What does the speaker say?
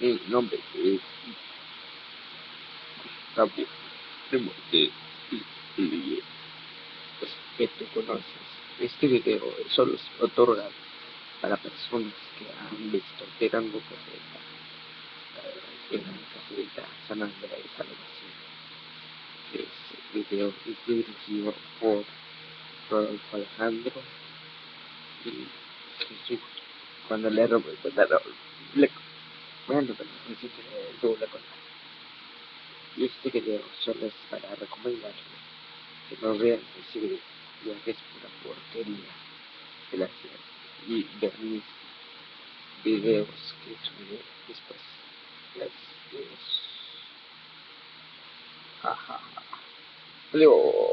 Mi nombre es Gustavo Primo de Lie. Pues que tú conoces. Este video solo es otorgado para personas que han visto Tirando Cafeta en la Cafelita San Andrés Salvación. Este video es dirigido por Rodolfo Alejandro y Jesús. Cuando le robo le bueno, contar. Y este video solo es para recomendarles que no vean ese video, ya que es pura porquería. Y ver mis videos que subiré después. Gracias. Adiós.